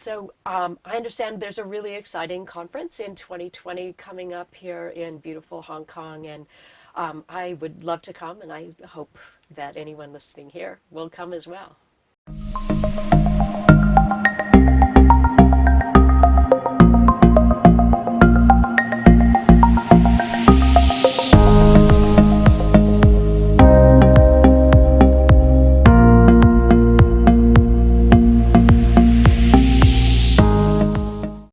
so um, I understand there's a really exciting conference in 2020 coming up here in beautiful Hong Kong, and um, I would love to come, and I hope that anyone listening here will come as well.